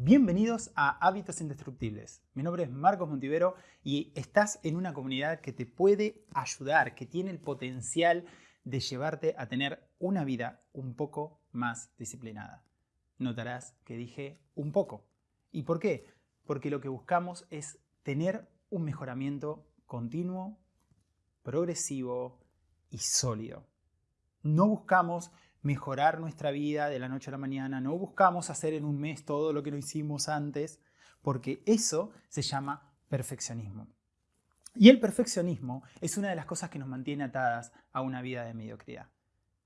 Bienvenidos a Hábitos Indestructibles. Mi nombre es Marcos Montivero y estás en una comunidad que te puede ayudar, que tiene el potencial de llevarte a tener una vida un poco más disciplinada. Notarás que dije un poco. ¿Y por qué? Porque lo que buscamos es tener un mejoramiento continuo, progresivo y sólido. No buscamos mejorar nuestra vida de la noche a la mañana, no buscamos hacer en un mes todo lo que no hicimos antes, porque eso se llama perfeccionismo. Y el perfeccionismo es una de las cosas que nos mantiene atadas a una vida de mediocridad.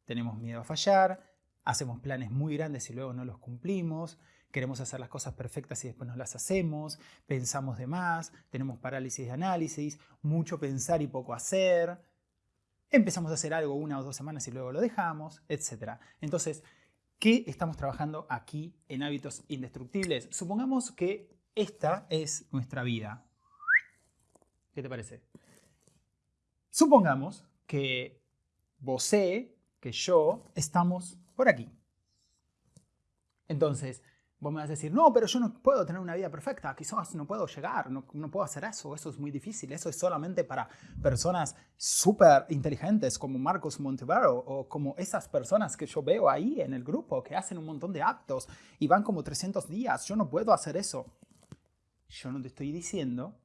Tenemos miedo a fallar, hacemos planes muy grandes y luego no los cumplimos, queremos hacer las cosas perfectas y después no las hacemos, pensamos de más, tenemos parálisis de análisis, mucho pensar y poco hacer, empezamos a hacer algo una o dos semanas y luego lo dejamos, etc. Entonces, ¿qué estamos trabajando aquí en hábitos indestructibles? Supongamos que esta es nuestra vida. ¿Qué te parece? Supongamos que vos, que yo, estamos por aquí. Entonces, Vos me vas a decir, no, pero yo no puedo tener una vida perfecta, quizás no puedo llegar, no, no puedo hacer eso, eso es muy difícil, eso es solamente para personas súper inteligentes como Marcos Montevero o como esas personas que yo veo ahí en el grupo que hacen un montón de actos y van como 300 días, yo no puedo hacer eso. Yo no te estoy diciendo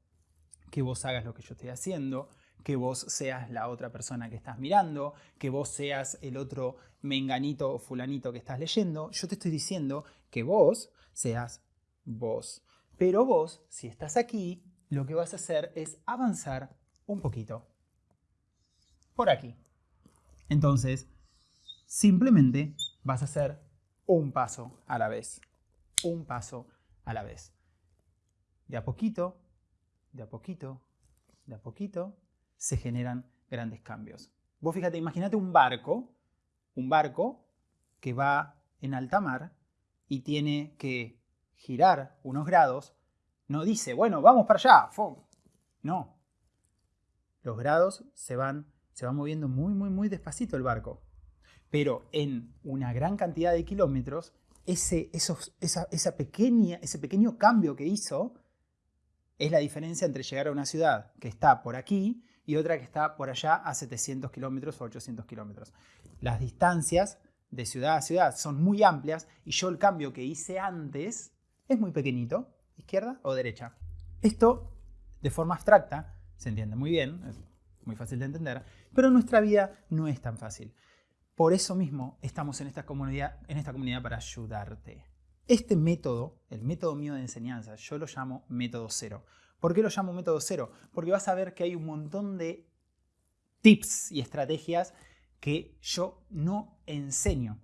que vos hagas lo que yo estoy haciendo, que vos seas la otra persona que estás mirando, que vos seas el otro menganito o fulanito que estás leyendo. Yo te estoy diciendo que vos seas vos. Pero vos, si estás aquí, lo que vas a hacer es avanzar un poquito. Por aquí. Entonces, simplemente vas a hacer un paso a la vez. Un paso a la vez. De a poquito, de a poquito, de a poquito, se generan grandes cambios. Vos fíjate, imagínate un barco, un barco que va en alta mar y tiene que girar unos grados, no dice, bueno, vamos para allá, No. Los grados se van, se van moviendo muy, muy, muy despacito el barco. Pero en una gran cantidad de kilómetros, ese, esos, esa, esa pequeña, ese pequeño cambio que hizo es la diferencia entre llegar a una ciudad que está por aquí y otra que está por allá a 700 kilómetros o 800 kilómetros. Las distancias de ciudad a ciudad son muy amplias y yo el cambio que hice antes es muy pequeñito, izquierda o derecha. Esto, de forma abstracta, se entiende muy bien, es muy fácil de entender, pero nuestra vida no es tan fácil. Por eso mismo estamos en esta comunidad, en esta comunidad para ayudarte. Este método, el método mío de enseñanza, yo lo llamo método cero. ¿Por qué lo llamo método cero? Porque vas a ver que hay un montón de tips y estrategias que yo no enseño.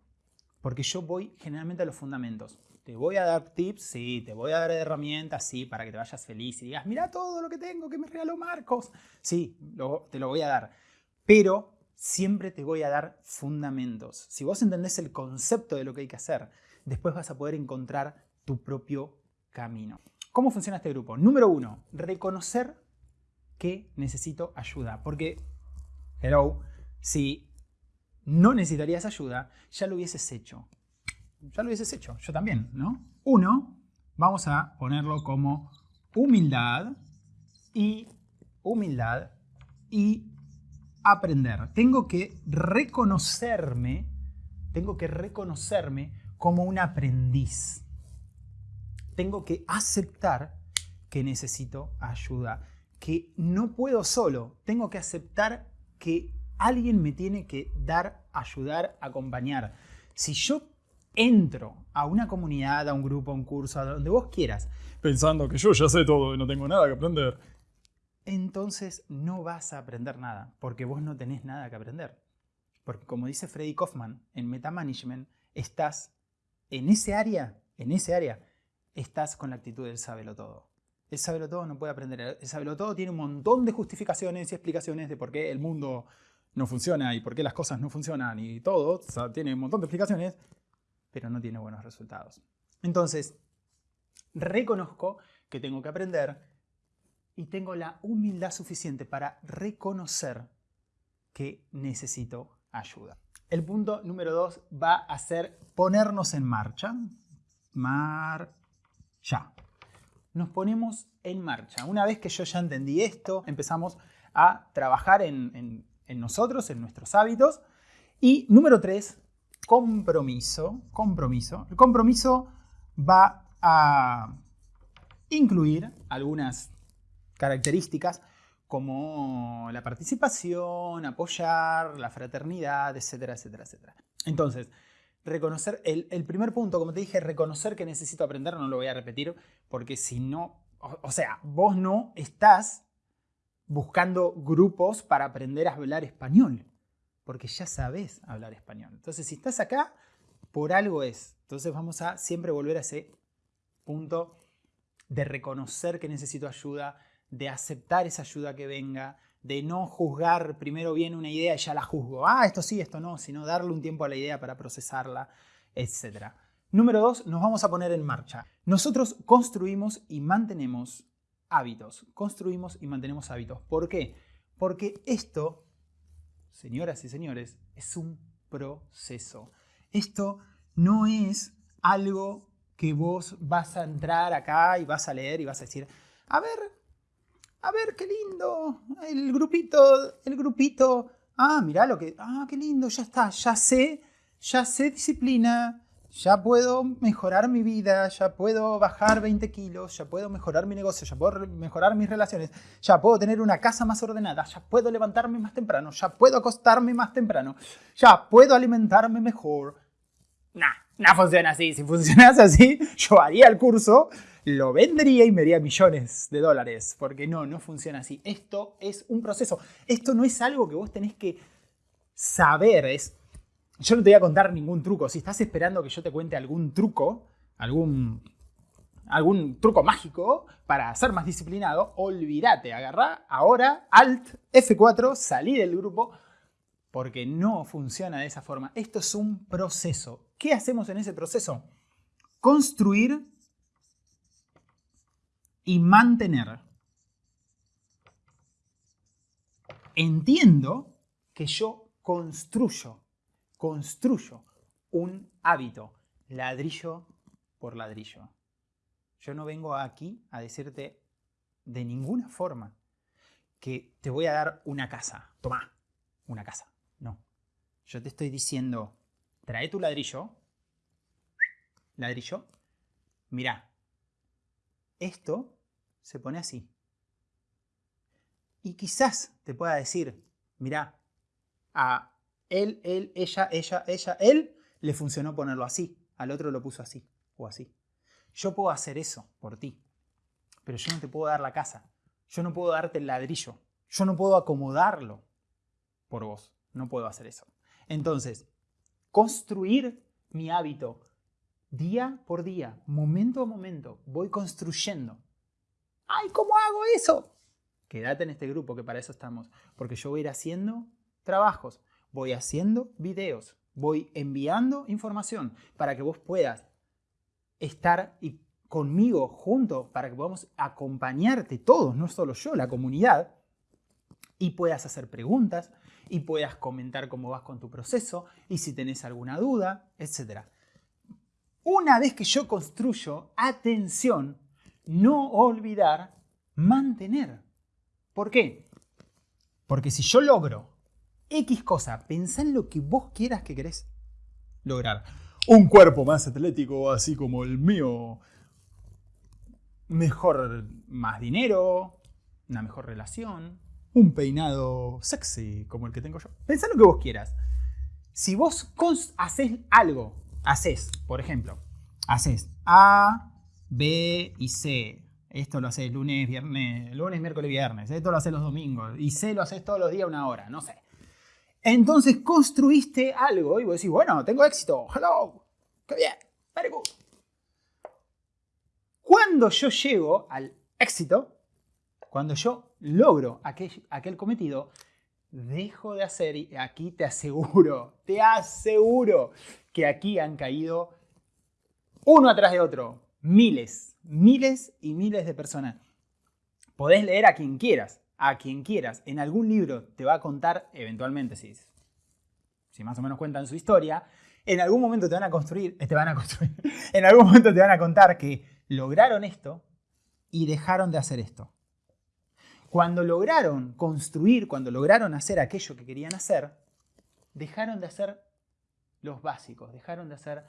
Porque yo voy generalmente a los fundamentos. Te voy a dar tips, sí, te voy a dar herramientas, sí, para que te vayas feliz y digas, mira todo lo que tengo que me regaló Marcos. Sí, te lo voy a dar. Pero siempre te voy a dar fundamentos. Si vos entendés el concepto de lo que hay que hacer, después vas a poder encontrar tu propio camino. ¿Cómo funciona este grupo? Número uno, reconocer que necesito ayuda. Porque, hello, si no necesitarías ayuda, ya lo hubieses hecho. Ya lo hubieses hecho, yo también, ¿no? Uno, vamos a ponerlo como humildad y humildad y aprender. Tengo que reconocerme, tengo que reconocerme como un aprendiz tengo que aceptar que necesito ayuda, que no puedo solo, tengo que aceptar que alguien me tiene que dar, ayudar, acompañar. Si yo entro a una comunidad, a un grupo, a un curso, a donde vos quieras, pensando que yo ya sé todo y no tengo nada que aprender, entonces no vas a aprender nada, porque vos no tenés nada que aprender. Porque como dice Freddy Kaufman en Metamanagement, estás en ese área, en ese área, estás con la actitud del sábelo todo. El sábelo todo no puede aprender. El sábelo todo tiene un montón de justificaciones y explicaciones de por qué el mundo no funciona y por qué las cosas no funcionan y todo. tiene un montón de explicaciones, pero no tiene buenos resultados. Entonces, reconozco que tengo que aprender y tengo la humildad suficiente para reconocer que necesito ayuda. El punto número dos va a ser ponernos en marcha. Mar Ya. Nos ponemos en marcha. Una vez que yo ya entendí esto, empezamos a trabajar en, nosotros, en nuestros hábitos. Y número tres, compromiso. Compromiso. El compromiso va a incluir algunas características como la participación, apoyar, la fraternidad, etcétera, etcétera, etcétera. Entonces, reconocer, el, primer punto, como te dije, reconocer que necesito aprender, no lo voy a repetir, porque si no, o, sea, vos no estás buscando grupos para aprender a hablar español, porque ya sabes hablar español. Entonces, si estás acá, por algo es. Entonces vamos a siempre volver a ese punto de reconocer que necesito ayuda, de aceptar esa ayuda que venga, de no juzgar primero bien una idea y ya la juzgo. Ah, esto sí, esto no, sino darle un tiempo a la idea para procesarla, etc. Número dos, nos vamos a poner en marcha. Nosotros construimos y mantenemos hábitos. Construimos y mantenemos hábitos. ¿Por qué? Porque esto, señoras y señores, es un proceso. Esto no es algo que vos vas a entrar acá y vas a leer y vas a decir, a ver, a ver, qué lindo, el grupito, el grupito, ah, mirá lo que, ah, qué lindo, ya está, ya sé, ya sé disciplina, ya puedo mejorar mi vida, ya puedo bajar 20 kilos, ya puedo mejorar mi negocio, ya puedo mejorar mis relaciones, ya puedo tener una casa más ordenada, ya puedo levantarme más temprano, ya puedo acostarme más temprano, ya puedo alimentarme mejor. Nah, no funciona así. Si funcionase así, yo haría el curso, lo vendería y me haría millones de dólares. Porque no, no funciona así. Esto es un proceso. Esto no es algo que vos tenés que saber. Es, yo no te voy a contar ningún truco. Si estás esperando que yo te cuente algún truco, algún, algún truco mágico para ser más disciplinado, olvídate. Agarrá ahora Alt F4, salí del grupo porque no funciona de esa forma. Esto es un proceso. ¿Qué hacemos en ese proceso? Construir y mantener. Entiendo que yo construyo, construyo un hábito, ladrillo por ladrillo. Yo no vengo aquí a decirte de ninguna forma que te voy a dar una casa. Toma, una casa. No. Yo te estoy diciendo, trae tu ladrillo. Ladrillo. Mira, esto se pone así. Y quizás te pueda decir, mira, a él, él, ella, ella, ella, él le funcionó ponerlo así, al otro lo puso así o así. Yo puedo hacer eso por ti, pero yo no te puedo dar la casa, yo no puedo darte el ladrillo, yo no puedo acomodarlo por vos. No puedo hacer eso. Entonces, construir mi hábito día por día, momento a momento, voy construyendo. ¡Ay, cómo hago eso! Quédate en este grupo, que para eso estamos. Porque yo voy a ir haciendo trabajos, voy haciendo videos, voy enviando información para que vos puedas estar conmigo junto, para que podamos acompañarte todos, no solo yo, la comunidad, y puedas hacer preguntas, y puedas comentar cómo vas con tu proceso y si tenés alguna duda, etc. Una vez que yo construyo, atención, no olvidar mantener. ¿Por qué? Porque si yo logro X cosa, pensá en lo que vos quieras que querés lograr. Un cuerpo más atlético, así como el mío. Mejor, más dinero, una mejor relación, un peinado sexy como el que tengo yo. Pensá lo que vos quieras. Si vos haces algo, haces, por ejemplo, haces A, B y C. Esto lo haces lunes, viernes, lunes, miércoles, viernes. Esto lo haces los domingos. Y C lo haces todos los días una hora, no sé. Entonces construiste algo y vos decís, bueno, tengo éxito. Hello. Qué bien. Very. Cuando yo llego al éxito, cuando yo logro aquel, aquel cometido, dejo de hacer y aquí te aseguro, te aseguro que aquí han caído uno atrás de otro, miles, miles y miles de personas. Podés leer a quien quieras, a quien quieras. En algún libro te va a contar, eventualmente, si, si más o menos cuentan su historia, en algún momento te van a construir, te van a construir, en algún momento te van a contar que lograron esto y dejaron de hacer esto. Cuando lograron construir, cuando lograron hacer aquello que querían hacer, dejaron de hacer los básicos, dejaron de hacer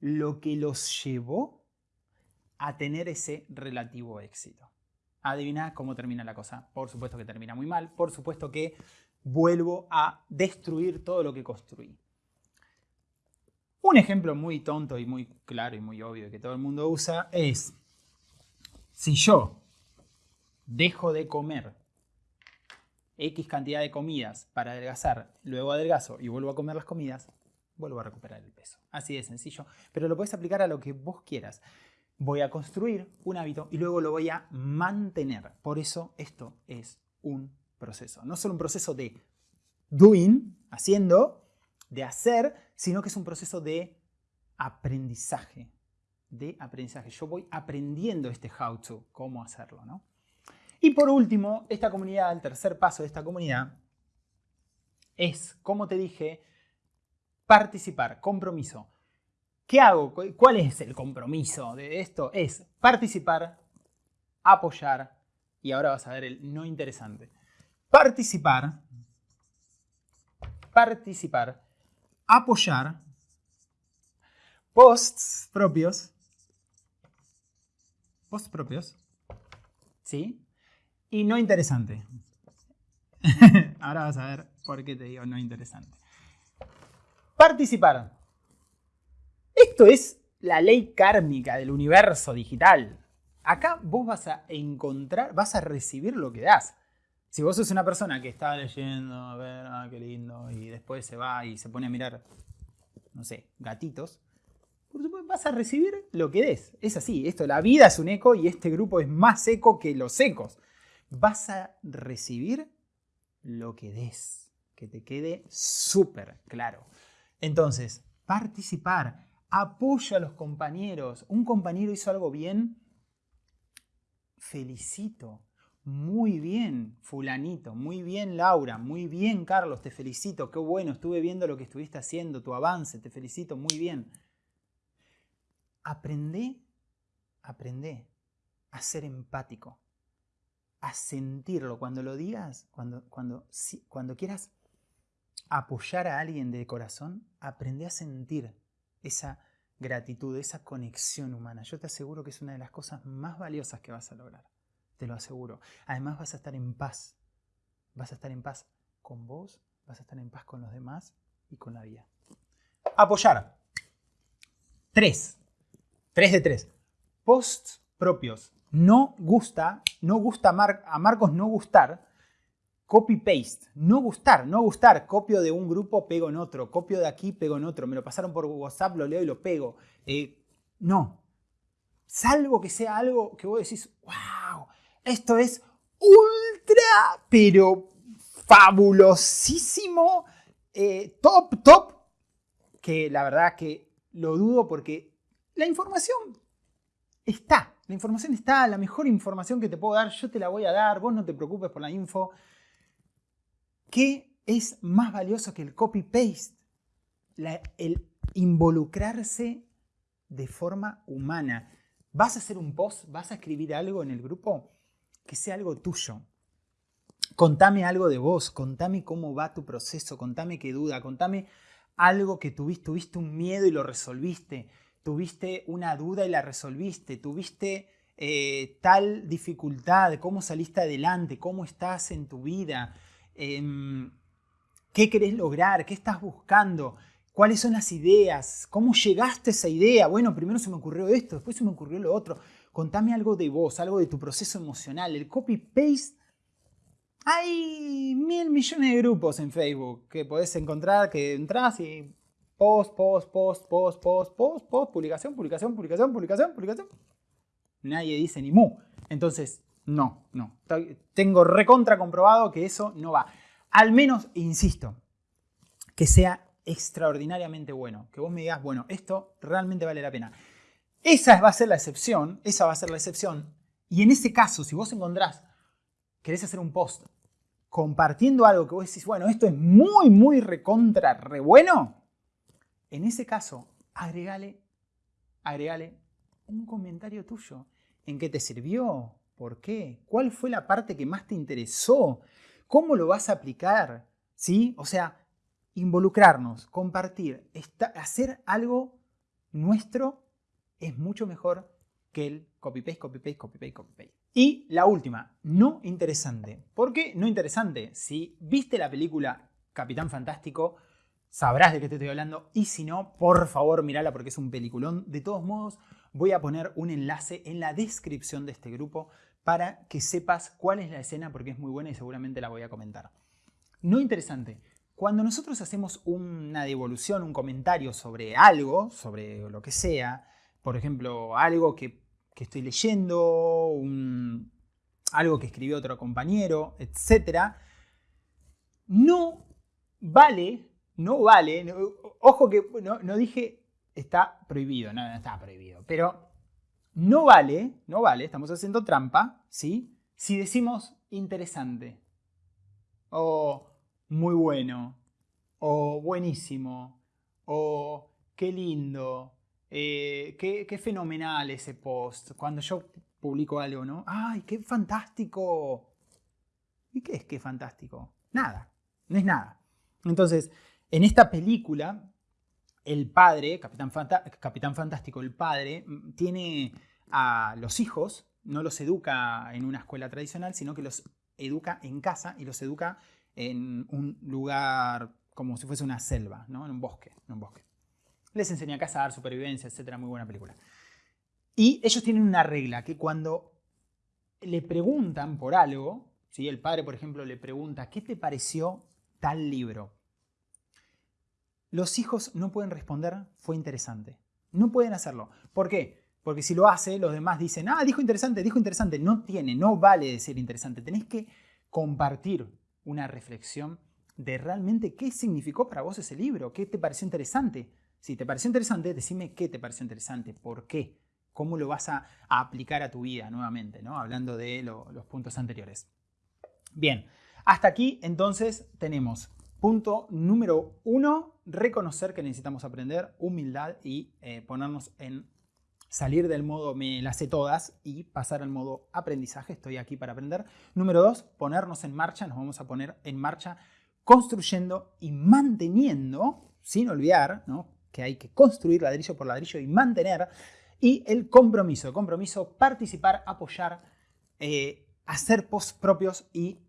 lo que los llevó a tener ese relativo éxito. Adivina cómo termina la cosa. Por supuesto que termina muy mal, por supuesto que vuelvo a destruir todo lo que construí. Un ejemplo muy tonto y muy claro y muy obvio que todo el mundo usa es, si yo dejo de comer X cantidad de comidas para adelgazar, luego adelgazo y vuelvo a comer las comidas, vuelvo a recuperar el peso. Así de sencillo, pero lo puedes aplicar a lo que vos quieras. Voy a construir un hábito y luego lo voy a mantener. Por eso esto es un proceso. No solo un proceso de doing, haciendo, de hacer, sino que es un proceso de aprendizaje. De aprendizaje. Yo voy aprendiendo este how to, cómo hacerlo, ¿no? Y por último, esta comunidad, el tercer paso de esta comunidad, es, como te dije, participar, compromiso. ¿Qué hago? ¿Cuál es el compromiso de esto? Es participar, apoyar, y ahora vas a ver el no interesante. Participar, participar, apoyar, posts propios, posts propios, ¿sí? Y no interesante. Ahora vas a ver por qué te digo no interesante. Participar. Esto es la ley kármica del universo digital. Acá vos vas a encontrar, vas a recibir lo que das. Si vos sos una persona que está leyendo, a ver, ah, qué lindo, y después se va y se pone a mirar, no sé, gatitos, vas a recibir lo que des. Es así, esto, la vida es un eco y este grupo es más eco que los ecos vas a recibir lo que des, que te quede súper claro. Entonces, participar, apoya a los compañeros. Un compañero hizo algo bien, felicito. Muy bien, fulanito, muy bien, Laura, muy bien, Carlos, te felicito, qué bueno, estuve viendo lo que estuviste haciendo, tu avance, te felicito, muy bien. Aprende, aprende a ser empático a sentirlo. Cuando lo digas, cuando, cuando, cuando quieras apoyar a alguien de corazón, aprende a sentir esa gratitud, esa conexión humana. Yo te aseguro que es una de las cosas más valiosas que vas a lograr. Te lo aseguro. Además vas a estar en paz. Vas a estar en paz con vos, vas a estar en paz con los demás y con la vida. Apoyar. Tres. Tres de tres. Posts propios no gusta, no gusta a Marcos no gustar, copy-paste, no gustar, no gustar, copio de un grupo, pego en otro, copio de aquí, pego en otro, me lo pasaron por WhatsApp, lo leo y lo pego. Eh, no, salvo que sea algo que vos decís, wow, esto es ultra, pero fabulosísimo, eh, top, top, que la verdad que lo dudo porque la información está. La información está, la mejor información que te puedo dar, yo te la voy a dar, vos no te preocupes por la info. ¿Qué es más valioso que el copy-paste? El involucrarse de forma humana. ¿Vas a hacer un post? ¿Vas a escribir algo en el grupo? Que sea algo tuyo. Contame algo de vos, contame cómo va tu proceso, contame qué duda, contame algo que tuviste, tuviste un miedo y lo resolviste tuviste una duda y la resolviste, tuviste eh, tal dificultad, cómo saliste adelante, cómo estás en tu vida, em, qué querés lograr, qué estás buscando, cuáles son las ideas, cómo llegaste a esa idea. Bueno, primero se me ocurrió esto, después se me ocurrió lo otro. Contame algo de vos, algo de tu proceso emocional. El copy-paste hay mil millones de grupos en Facebook que podés encontrar, que entras y Post, post, post, post, post, post, post, publicación, publicación, publicación, publicación, publicación. Nadie dice ni mu. Entonces, no, no. Tengo recontra comprobado que eso no va. Al menos, insisto, que sea extraordinariamente bueno. Que vos me digas, bueno, esto realmente vale la pena. Esa va a ser la excepción, esa va a ser la excepción. Y en ese caso, si vos encontrás, querés hacer un post compartiendo algo que vos decís, bueno, esto es muy, muy recontra, re bueno, en ese caso, agregale, un comentario tuyo. ¿En qué te sirvió? ¿Por qué? ¿Cuál fue la parte que más te interesó? ¿Cómo lo vas a aplicar? ¿Sí? O sea, involucrarnos, compartir, hacer algo nuestro es mucho mejor que el copy-paste, copy-paste, copy-paste, copy-paste. Y la última, no interesante. ¿Por qué no interesante? Si viste la película Capitán Fantástico, sabrás de qué te estoy hablando. Y si no, por favor, mírala porque es un peliculón. De todos modos, voy a poner un enlace en la descripción de este grupo para que sepas cuál es la escena porque es muy buena y seguramente la voy a comentar. No interesante. Cuando nosotros hacemos una devolución, un comentario sobre algo, sobre lo que sea, por ejemplo, algo que, estoy leyendo, algo que escribió otro compañero, etc., no vale, no vale, ojo que no, dije está prohibido, no, no está prohibido, pero no vale, no vale, estamos haciendo trampa, ¿sí? Si decimos interesante, o muy bueno, o buenísimo, o qué lindo, eh, qué, fenomenal ese post. Cuando yo publico algo, ¿no? ¡Ay, qué fantástico! ¿Y qué es qué fantástico? Nada, no es nada. Entonces, en esta película, el padre, Capitán, Fantástico, el padre, mm, tiene a los hijos, no los educa en una escuela tradicional, sino que los educa en casa y los educa en un lugar como si fuese una selva, ¿no? en un bosque. En un bosque. Les enseña a cazar, supervivencia, etc. Muy buena película. Y ellos tienen una regla, que cuando le preguntan por algo, si el padre, por ejemplo, le pregunta, ¿qué te pareció tal libro? Los hijos no pueden responder, fue interesante. No pueden hacerlo. ¿Por qué? Porque si lo hace, los demás dicen, ah, dijo interesante, dijo interesante. No tiene, no vale decir interesante. Tenés que compartir una reflexión de realmente qué significó para vos ese libro, qué te pareció interesante. Si te pareció interesante, decime qué te pareció interesante, por qué, cómo lo vas a, aplicar a tu vida nuevamente, ¿no? hablando de los puntos anteriores. Bien, hasta aquí entonces tenemos punto número uno, reconocer que necesitamos aprender, humildad y eh, ponernos en salir del modo me las sé todas y pasar al modo aprendizaje, estoy aquí para aprender. Número dos, ponernos en marcha, nos vamos a poner en marcha construyendo y manteniendo, sin olvidar que hay que construir ladrillo por ladrillo y mantener, y el compromiso, compromiso, participar, apoyar, eh, hacer posts propios y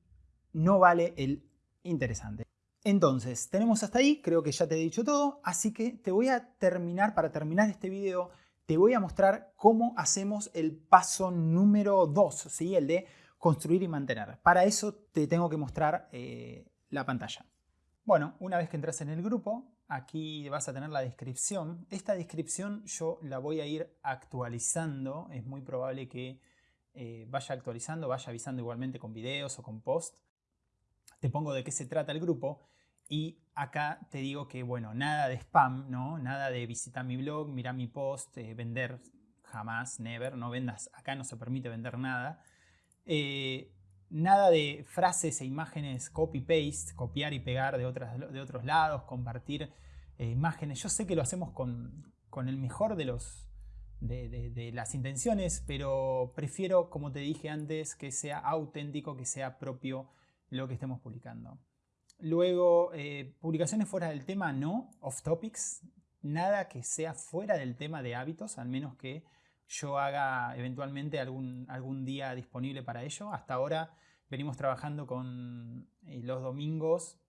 no vale el interesante. Entonces, tenemos hasta ahí, creo que ya te he dicho todo, así que te voy a terminar, para terminar este video, te voy a mostrar cómo hacemos el paso número 2, ¿sí? el de construir y mantener. Para eso te tengo que mostrar eh, la pantalla. Bueno, una vez que entras en el grupo, aquí vas a tener la descripción. Esta descripción yo la voy a ir actualizando. Es muy probable que eh, vaya actualizando, vaya avisando igualmente con videos o con post. Te pongo de qué se trata el grupo. Y acá te digo que, bueno, nada de spam, ¿no? Nada de visitar mi blog, mirar mi post, eh, vender jamás, never, no vendas, acá no se permite vender nada. Eh, Nada de frases e imágenes copy-paste, copiar y pegar de, otras, de otros lados, compartir eh, imágenes. Yo sé que lo hacemos con, el mejor de, los, de, las intenciones, pero prefiero, como te dije antes, que sea auténtico, que sea propio lo que estemos publicando. Luego, eh, publicaciones fuera del tema, no, off topics, nada que sea fuera del tema de hábitos, al menos que yo haga eventualmente algún, algún día disponible para ello. Hasta ahora venimos trabajando con eh, los domingos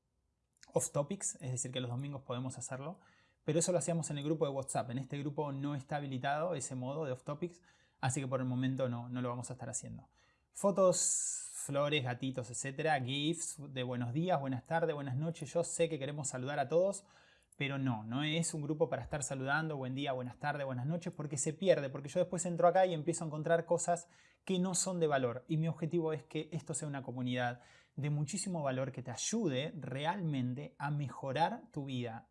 off topics, es decir, que los domingos podemos hacerlo, pero eso lo hacíamos en el grupo de WhatsApp. En este grupo no está habilitado ese modo de off topics, así que por el momento no, no lo vamos a estar haciendo. Fotos, flores, gatitos, etcétera, GIFs de buenos días, buenas tardes, buenas noches. Yo sé que queremos saludar a todos, pero no, no es un grupo para estar saludando, buen día, buenas tardes, buenas noches, porque se pierde, porque yo después entro acá y empiezo a encontrar cosas que no son de valor. Y mi objetivo es que esto sea una comunidad de muchísimo valor que te ayude realmente a mejorar tu vida.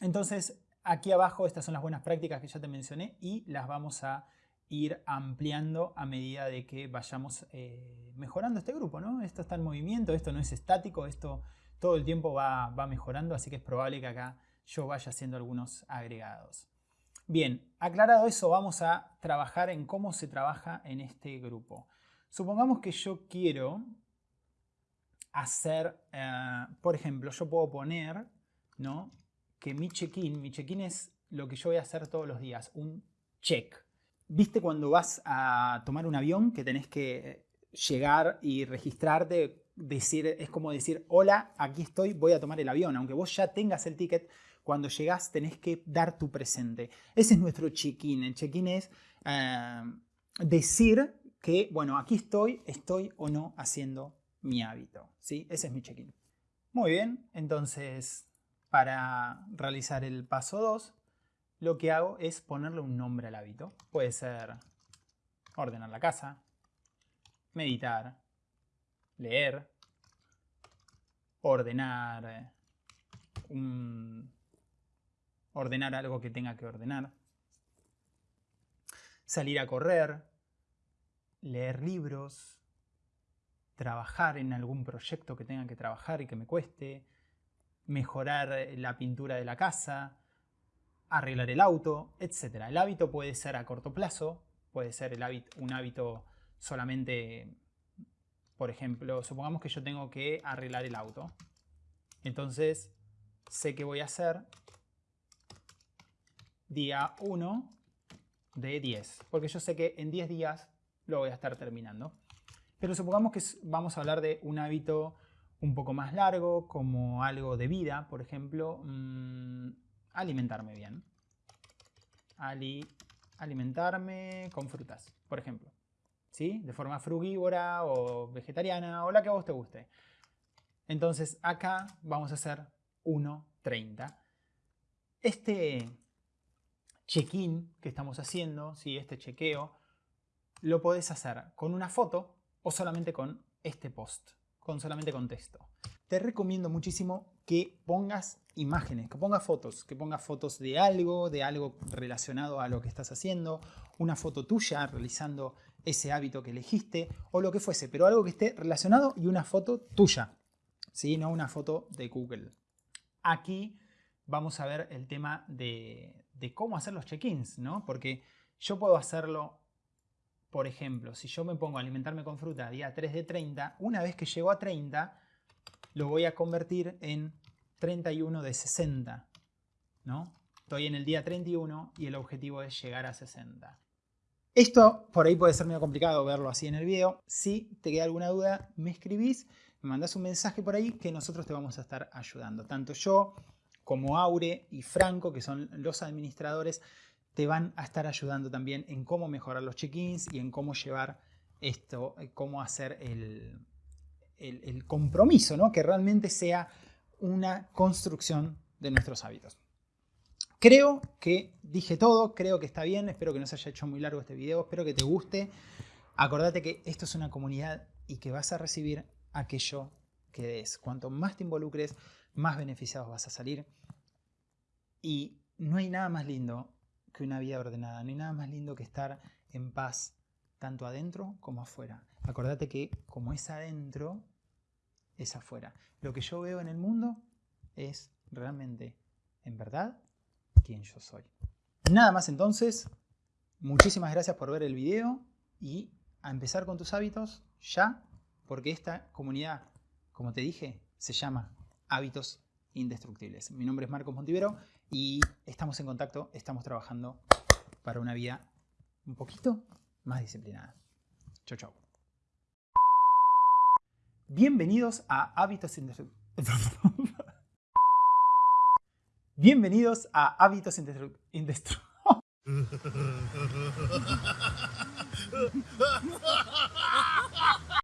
entonces, aquí abajo estas son las buenas prácticas que ya te mencioné y las vamos a ir ampliando a medida de que vayamos eh, mejorando este grupo. ¿no? Esto está en movimiento, esto no es estático, esto todo el tiempo va, mejorando, así que es probable que acá yo vaya haciendo algunos agregados. Bien, aclarado eso, vamos a trabajar en cómo se trabaja en este grupo. Supongamos que yo quiero hacer, eh, por ejemplo, yo puedo poner ¿no? que mi check-in, mi check-in es lo que yo voy a hacer todos los días, un check. ¿Viste cuando vas a tomar un avión que tenés que llegar y registrarte? Decir, es como decir, hola, aquí estoy, voy a tomar el avión. Aunque vos ya tengas el ticket, cuando llegás tenés que dar tu presente. Ese es nuestro check-in. El check-in es eh, decir que, bueno, aquí estoy, estoy o no haciendo mi hábito. ¿sí? Ese es mi check-in. Muy bien, entonces para realizar el paso 2, lo que hago es ponerle un nombre al hábito. Puede ser ordenar la casa, meditar, leer, ordenar eh, un, ordenar algo que tenga que ordenar, salir a correr, leer libros, trabajar en algún proyecto que tenga que trabajar y que me cueste, mejorar eh, la pintura de la casa, arreglar el auto, etc. El hábito puede ser a corto plazo, puede ser el un hábito solamente, por ejemplo, supongamos que yo tengo que arreglar el auto. Entonces, sé que voy a hacer día 1 de 10, porque yo sé que en 10 días lo voy a estar terminando. Pero supongamos que vamos a hablar de un hábito un poco más largo, como algo de vida, por ejemplo, mm, alimentarme bien. alimentarme con frutas, por ejemplo. ¿Sí? De forma frugívora o vegetariana o la que a vos te guste. Entonces acá vamos a hacer 1.30. Este check-in que estamos haciendo, ¿sí? este chequeo, lo podés hacer con una foto o solamente con este post, con solamente con texto. Te recomiendo muchísimo que pongas imágenes, que pongas fotos, que pongas fotos de algo, de algo relacionado a lo que estás haciendo, una foto tuya realizando ese hábito que elegiste o lo que fuese, pero algo que esté relacionado y una foto tuya, ¿sí? no una foto de Google. Aquí vamos a ver el tema de, de cómo hacer los check-ins, ¿no? Porque yo puedo hacerlo, por ejemplo, si yo me pongo a alimentarme con fruta día 3 de 30, una vez que llego a 30, lo voy a convertir en 31 de 60, ¿no? Estoy en el día 31 y el objetivo es llegar a 60. Esto por ahí puede ser medio complicado verlo así en el video. Si te queda alguna duda, me escribís, me mandás un mensaje por ahí que nosotros te vamos a estar ayudando. Tanto yo como Aure y Franco, que son los administradores, te van a estar ayudando también en cómo mejorar los check-ins y en cómo llevar esto, eh, cómo hacer el, el, compromiso, ¿no? que realmente sea una construcción de nuestros hábitos. Creo que dije todo, creo que está bien, espero que no se haya hecho muy largo este video, espero que te guste. Acordate que esto es una comunidad y que vas a recibir aquello que des. Cuanto más te involucres, más beneficiados vas a salir. Y no hay nada más lindo que una vida ordenada, no hay nada más lindo que estar en paz, tanto adentro como afuera. Acordate que como es adentro, es afuera. Lo que yo veo en el mundo es realmente, en verdad, quien yo soy. Nada más entonces, muchísimas gracias por ver el video y a empezar con tus hábitos ya, porque esta comunidad, como te dije, se llama hábitos indestructibles. Mi nombre es Marcos Montivero y estamos en contacto, estamos trabajando para una vida un poquito más disciplinada. Chau, chau. Bienvenidos a Hábitos Indestructibles. Bienvenidos a Hábitos Indestructibles.